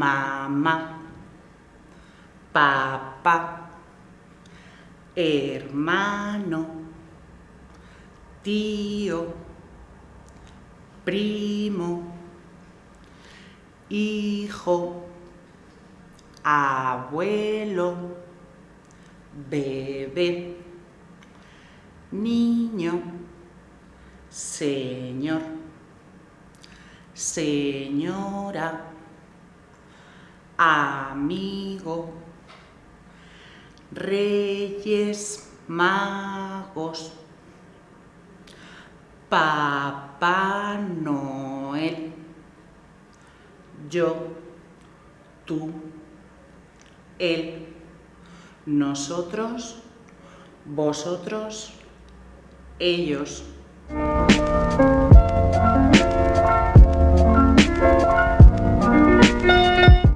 mamá, papá, hermano, tío, primo, hijo, abuelo, bebé, niño, señor, señora, amigo, reyes, magos, Papá Noel, yo, tú, él, nosotros, vosotros, ellos.